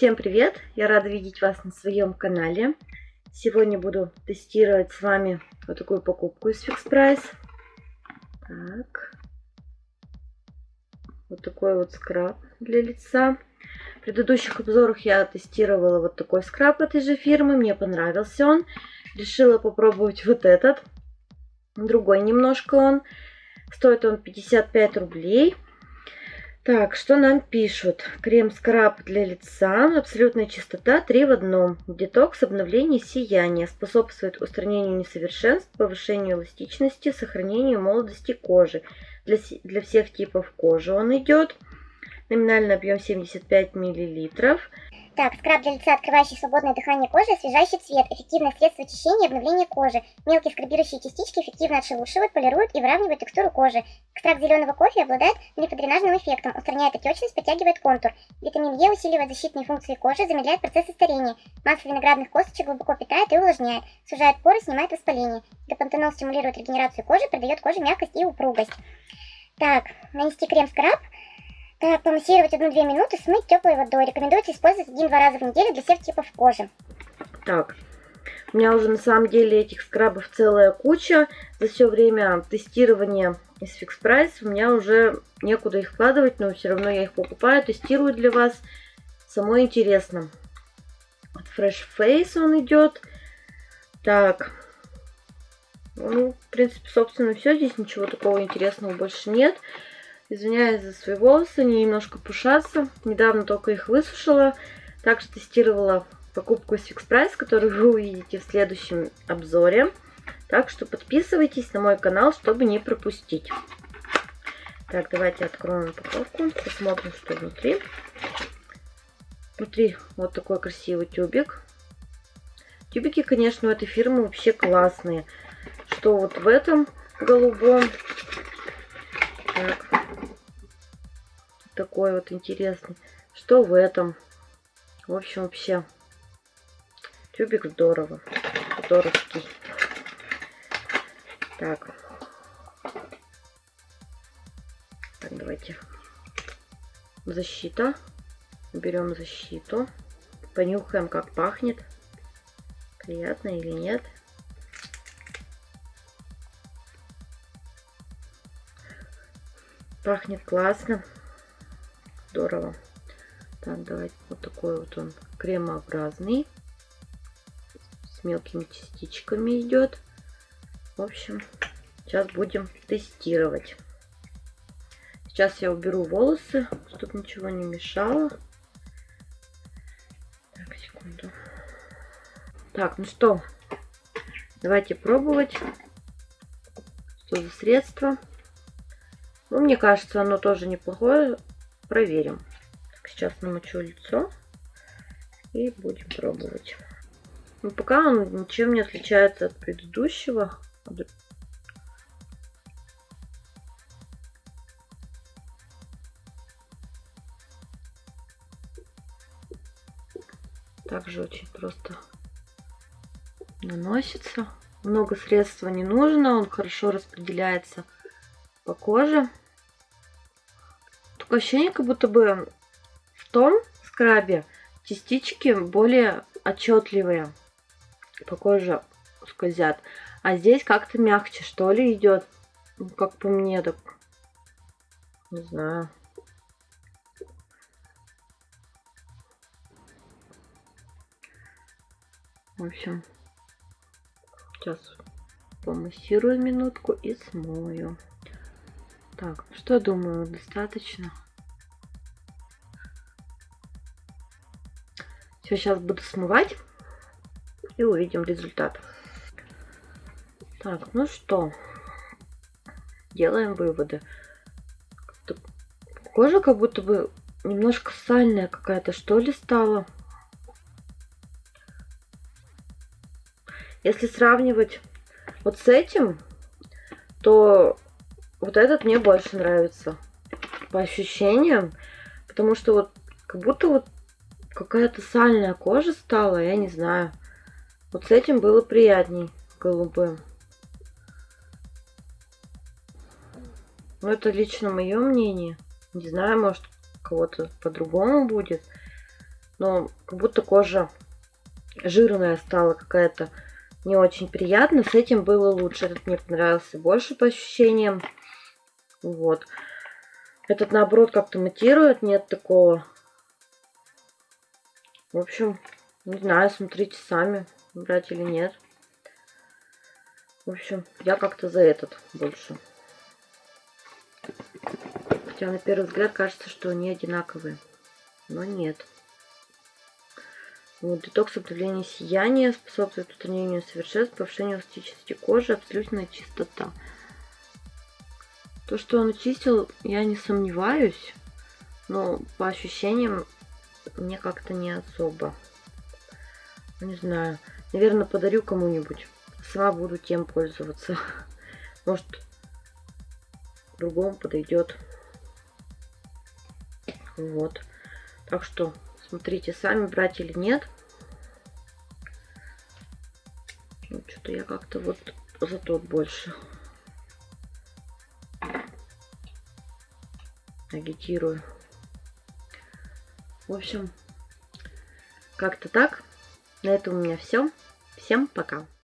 Всем привет! Я рада видеть вас на своем канале. Сегодня буду тестировать с вами вот такую покупку из Fix Price. Так. Вот такой вот скраб для лица. В предыдущих обзорах я тестировала вот такой скраб этой же фирмы. Мне понравился он. Решила попробовать вот этот. Другой немножко он. Стоит он 55 рублей. Так, что нам пишут? Крем-скраб для лица, абсолютная чистота, 3 в одном. Детокс, обновление, сияние. Способствует устранению несовершенств, повышению эластичности, сохранению молодости кожи. Для, для всех типов кожи он идет. Номинальный объем 75 миллилитров. Так, скраб для лица, открывающий свободное дыхание кожи, освежающий цвет, эффективное средство очищения и обновления кожи. Мелкие скрабирующие частички эффективно отшелушивают, полируют и выравнивают текстуру кожи. Экстракт зеленого кофе обладает лимфодренажным эффектом, устраняет отечность, подтягивает контур. Витамин Е усиливает защитные функции кожи, замедляет процессы старения. Масса виноградных косточек глубоко питает и увлажняет, сужает поры, снимает воспаление. Депантенол стимулирует регенерацию кожи, придает коже мягкость и упругость. Так, нанести крем-скраб. Так, помассировать 1-2 минуты, смыть теплой водой. Рекомендуется использовать один-два раза в неделю для всех типов кожи. Так, у меня уже на самом деле этих скрабов целая куча. За все время тестирования из Fix Price у меня уже некуда их вкладывать, но все равно я их покупаю, тестирую для вас. Самое интересно. От Fresh Face он идет. Так, ну, в принципе, собственно, все. Здесь ничего такого интересного больше нет. Извиняюсь за свои волосы, они немножко пушатся. Недавно только их высушила. Также тестировала покупку из Fix которую вы увидите в следующем обзоре. Так что подписывайтесь на мой канал, чтобы не пропустить. Так, давайте откроем упаковку, посмотрим, что внутри. Внутри вот такой красивый тюбик. Тюбики, конечно, у этой фирмы вообще классные. Что вот в этом голубом. Так, такой вот интересный. Что в этом? В общем, вообще, тюбик здорово. Здоровский. Так. Так, давайте. Защита. Берем защиту. Понюхаем, как пахнет. Приятно или нет. Пахнет классно здорово. Так, давайте вот такой вот он кремообразный. С мелкими частичками идет. В общем, сейчас будем тестировать. Сейчас я уберу волосы, чтобы ничего не мешало. Так, секунду. Так, ну что, давайте пробовать. Что за средство? Ну, мне кажется, оно тоже неплохое проверим. Сейчас намочу лицо и будем пробовать. Но пока он ничем не отличается от предыдущего. Также очень просто наносится. Много средства не нужно, он хорошо распределяется по коже. Такое ощущение, как будто бы в том скрабе частички более отчетливые по коже скользят. А здесь как-то мягче, что ли, идет. Ну, как по мне, так не знаю. В общем, сейчас помассирую минутку и смою. Так, что думаю, достаточно. Все, сейчас буду смывать и увидим результат. Так, ну что, делаем выводы. Кожа как будто бы немножко сальная какая-то, что ли, стала. Если сравнивать вот с этим, то вот этот мне больше нравится. По ощущениям. Потому что вот как будто вот какая-то сальная кожа стала, я не знаю. Вот с этим было приятней голубым. Но ну, это лично мое мнение. Не знаю, может кого-то по-другому будет. но как будто кожа жирная стала какая-то не очень приятно. С этим было лучше. Этот мне понравился больше по ощущениям. Вот. Этот, наоборот, как-то матирует. Нет такого. В общем, не знаю, смотрите сами, брать или нет. В общем, я как-то за этот больше. Хотя на первый взгляд кажется, что они одинаковые. Но нет. Детокс обновление сияния способствует устранению совершенств, повышению эластичности кожи, абсолютная чистота. То, что он очистил, я не сомневаюсь, но по ощущениям мне как-то не особо. Не знаю. Наверное, подарю кому-нибудь. Сама буду тем пользоваться. Может, другому подойдет. Вот. Так что смотрите сами, брать или нет. Ну, Что-то я как-то вот за тот больше агитирую. В общем, как-то так. На этом у меня все. Всем пока.